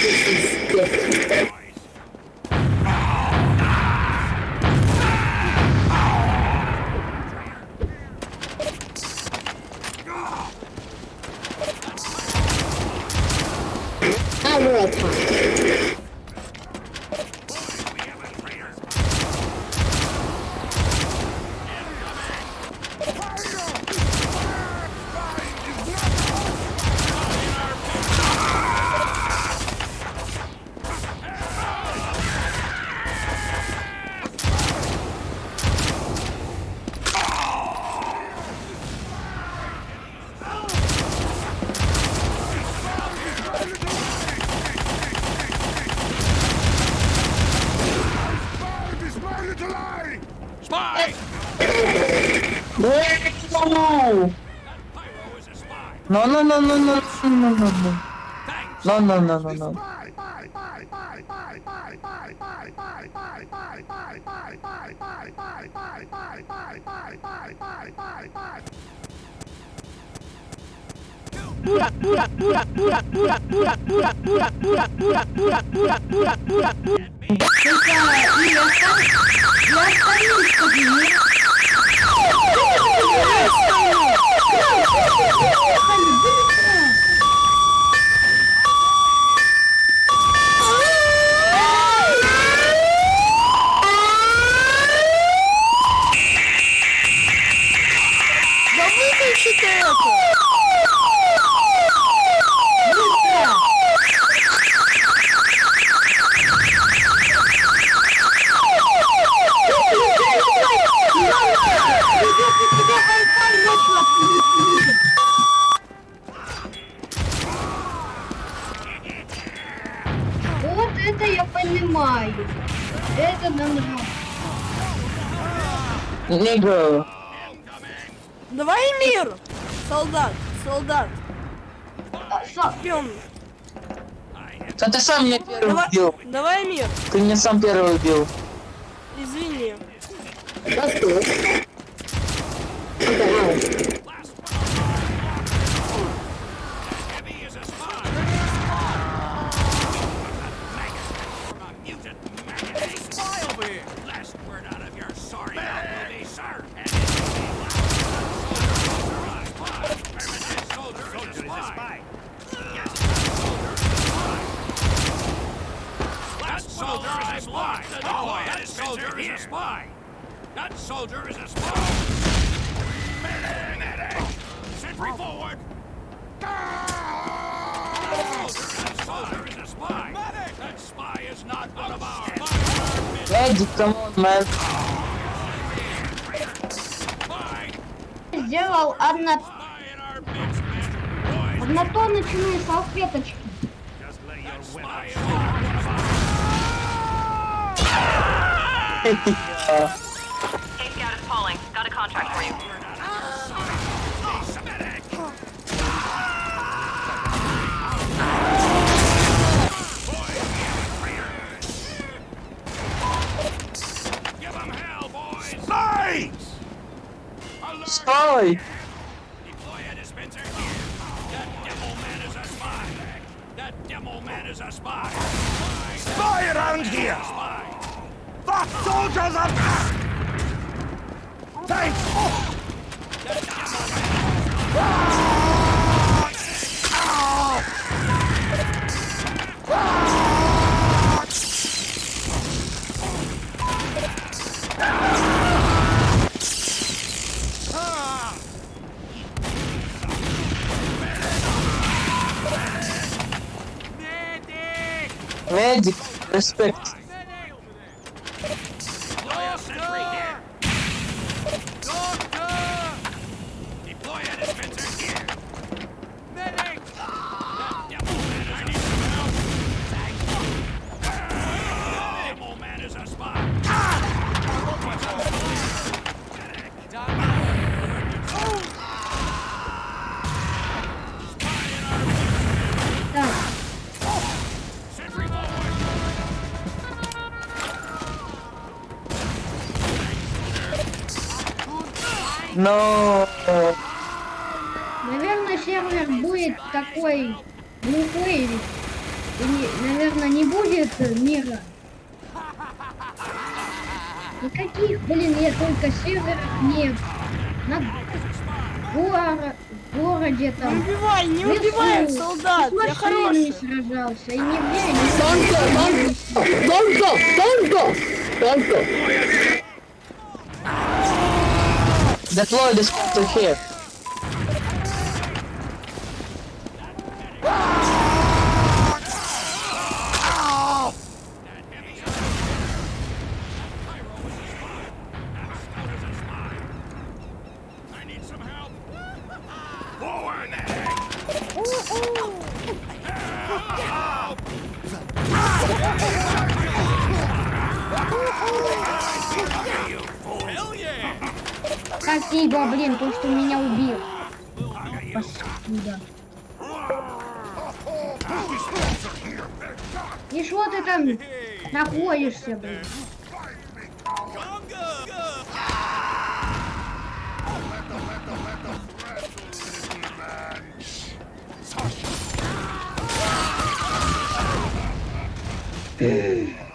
This is different. no! No, no, no, no, no, no, no, no, no. No, no, no, no, no. Burak, burak, burak, burak, burak, burak, burak, burak, burak, burak, burak, burak, burak, burak, burak. Это я сам, я сам не Oh, my God. Нигга. Давай мир! Солдат, солдат, со- пьем. Да ты сам меня первый Давай, убил. давай мир. Ты меня сам первый убил. Извини. That's cool. Okay, Heavy is a spy. From a mutant maggot. Spy over here. Last word out of your sorry mouth will be, sir. And it will be loud. Soldier is a spy. That soldier is a spy. That soldier is a spy. That soldier is a spy. Medic! Medic! Sentry forward! That soldier is a spy. That spy is not one of ours. Эдик, камон, мэн. Spy! Сделал our man. Boys, однотоночные салфеточки. just lay your spy Hey, Scout is falling. Got a contract for you. Hell, boys! Spy! Spy! Soldiers are back. Thanks. That demo Но... Наверное, сервер будет такой глухой. И, не- наверное, не будет э, мира. Никаких, блин, я только серверов нет. На горо- городе Не там. убивай, не лесу, убивай, солдат, я хороший. сражался. И не Don't go, don't go, Deploy this to here. Спасибо, блин, то, что меня убил. Паскуда. И что ты там находишься, блин? All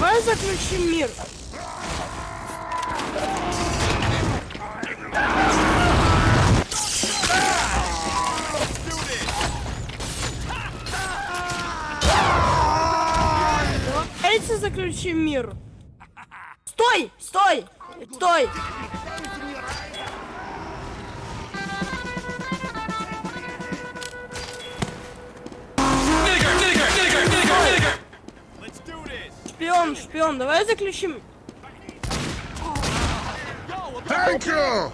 Давай заключим мир. Давайте заключим мир. Стой! Стой! Стой! Шпион, шпион, давай заключим. Thank you!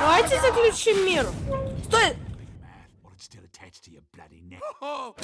Давайте заключим мир. Стой! While